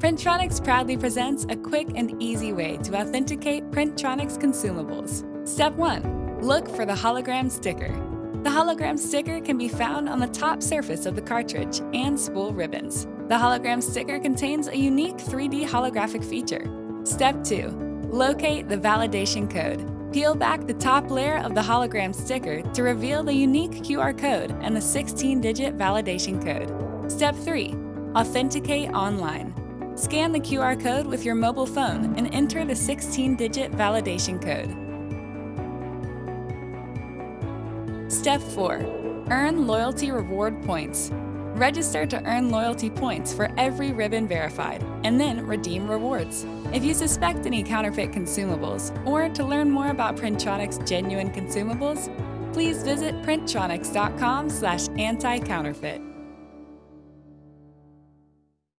Printronix proudly presents a quick and easy way to authenticate Printronix consumables. Step 1. Look for the hologram sticker. The hologram sticker can be found on the top surface of the cartridge and spool ribbons. The hologram sticker contains a unique 3D holographic feature. Step 2. Locate the validation code. Peel back the top layer of the hologram sticker to reveal the unique QR code and the 16-digit validation code. Step 3. Authenticate online. Scan the QR code with your mobile phone and enter the 16-digit validation code. Step 4. Earn loyalty reward points. Register to earn loyalty points for every ribbon verified, and then redeem rewards. If you suspect any counterfeit consumables, or to learn more about Printronix genuine consumables, please visit printronix.com slash anti-counterfeit.